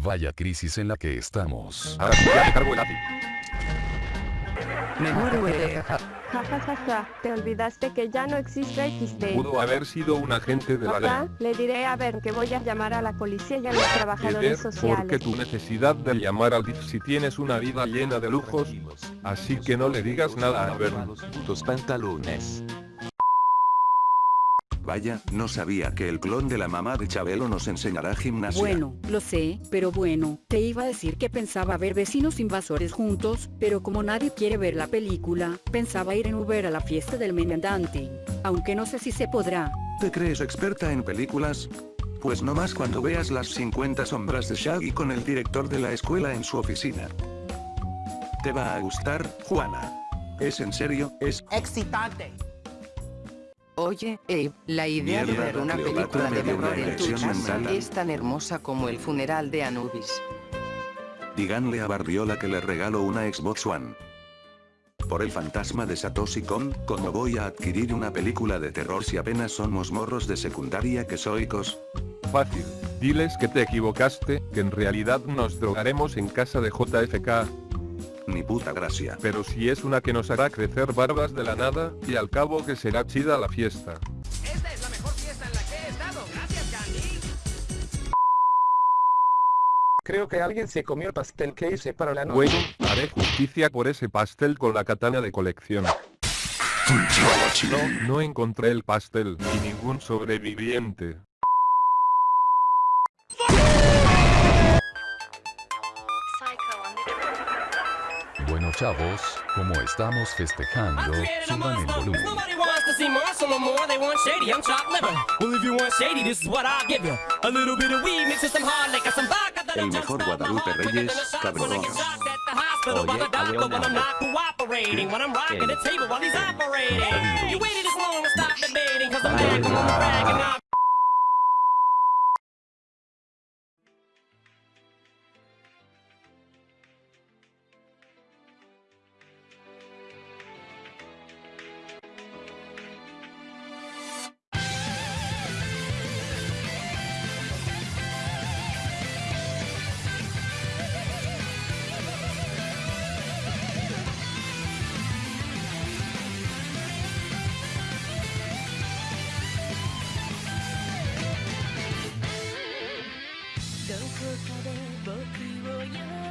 Vaya crisis en la que estamos. Ahora sí, ya te cargo el API. Mejor huele. Ja ja ja ja, te olvidaste que ya no existe XD. Pudo haber sido un agente de la ley. le diré a ver que voy a llamar a la policía y a los trabajadores sociales. porque tu necesidad de llamar al DIF si tienes una vida llena de lujos, así que no le digas nada a ver. Tus pantalones. Vaya, no sabía que el clon de la mamá de Chabelo nos enseñará gimnasia. Bueno, lo sé, pero bueno, te iba a decir que pensaba ver vecinos invasores juntos, pero como nadie quiere ver la película, pensaba ir en Uber a la fiesta del mediandante. Aunque no sé si se podrá. ¿Te crees experta en películas? Pues no más cuando veas las 50 sombras de Shaggy con el director de la escuela en su oficina. Te va a gustar, Juana. ¿Es en serio? ¿Es excitante. Oye, Abe, la idea de ver una Cleopatra película de terror en tu casa es tan hermosa como el funeral de Anubis. Díganle a Barbiola que le regalo una Xbox One. Por el fantasma de Satoshi Kon, ¿cómo voy a adquirir una película de terror si apenas somos morros de secundaria que soicos? Fácil. Diles que te equivocaste, que en realidad nos drogaremos en casa de JFK, Ni puta gracia. pero si es una que nos hará crecer barbas de la nada, y al cabo que será chida la fiesta. Esta es la mejor fiesta en la que he estado. Gracias, Candy. Creo que alguien se comió el pastel que hice para la noche. Bueno, haré justicia por ese pastel con la katana de colección. No, no encontré el pastel, y ningún sobreviviente. Bueno chavos, como estamos festejando, suban el volumen. Nobody wants to see more, so no more. They want shady. I'm chopped liver. Well, if you want shady, this is what I'll give you. A little bit of weed mixed with some hard liquor, some vodka that'll El mejor Guadalupe Reyes, a when I cabrón. どこで僕を呼ぶ